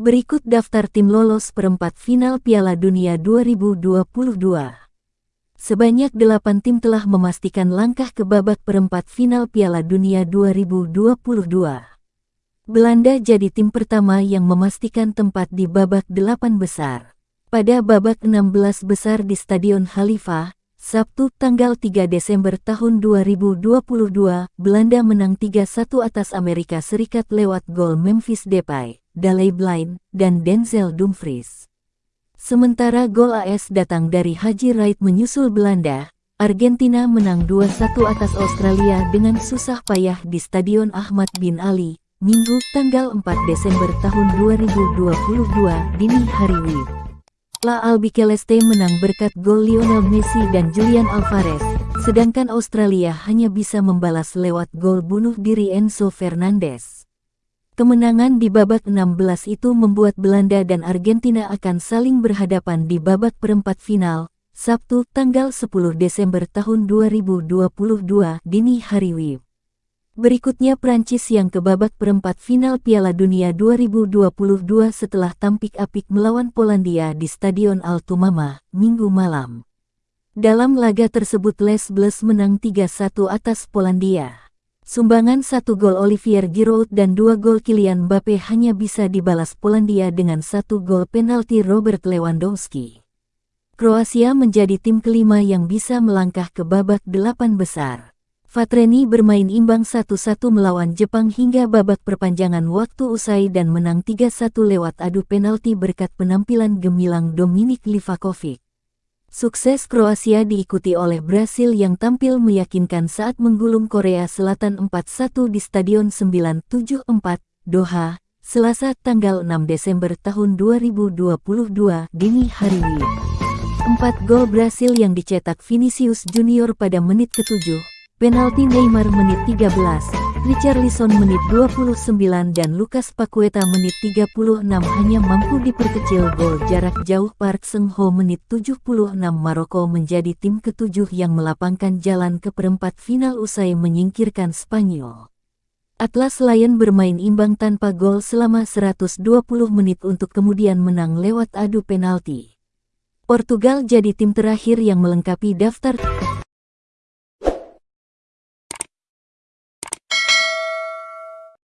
Berikut daftar tim lolos perempat final Piala Dunia 2022. Sebanyak delapan tim telah memastikan langkah ke babak perempat final Piala Dunia 2022. Belanda jadi tim pertama yang memastikan tempat di babak delapan besar. Pada babak 16 besar di Stadion Khalifa, Sabtu tanggal 3 Desember tahun 2022, Belanda menang 3-1 atas Amerika Serikat lewat gol Memphis Depay. Daley Blind, dan Denzel Dumfries. Sementara gol AS datang dari Haji Wright menyusul Belanda, Argentina menang 2-1 atas Australia dengan susah payah di Stadion Ahmad bin Ali, Minggu tanggal 4 Desember tahun 2022 dini hari WIB. La Albiceleste menang berkat gol Lionel Messi dan Julian Alvarez, sedangkan Australia hanya bisa membalas lewat gol bunuh diri Enzo Fernandez. Kemenangan di babak 16 itu membuat Belanda dan Argentina akan saling berhadapan di babak perempat final, Sabtu tanggal 10 Desember tahun 2022 dini hari WIB. Berikutnya Prancis yang ke babak perempat final Piala Dunia 2022 setelah tampik apik melawan Polandia di Stadion Altumama, Minggu malam. Dalam laga tersebut Les Bleus menang 3-1 atas Polandia. Sumbangan satu gol Olivier Giroud dan dua gol Kylian Mbappe hanya bisa dibalas Polandia dengan satu gol penalti Robert Lewandowski. Kroasia menjadi tim kelima yang bisa melangkah ke babak delapan besar. Fatreni bermain imbang 1-1 melawan Jepang hingga babak perpanjangan waktu usai dan menang 3-1 lewat adu penalti berkat penampilan gemilang Dominik Livakovic. Sukses Kroasia diikuti oleh Brasil yang tampil meyakinkan saat menggulung Korea Selatan 4-1 di Stadion 974, Doha, Selasa tanggal 6 Desember tahun 2022 dini hari. Empat gol Brasil yang dicetak Vinicius Junior pada menit ke-7, penalti Neymar menit 13, Richarlison menit 29 dan Lucas Paqueta menit 36 hanya mampu diperkecil gol jarak jauh Park Seng-ho menit 76 Maroko menjadi tim ketujuh yang melapangkan jalan ke perempat final usai menyingkirkan Spanyol. Atlas Lion bermain imbang tanpa gol selama 120 menit untuk kemudian menang lewat adu penalti. Portugal jadi tim terakhir yang melengkapi daftar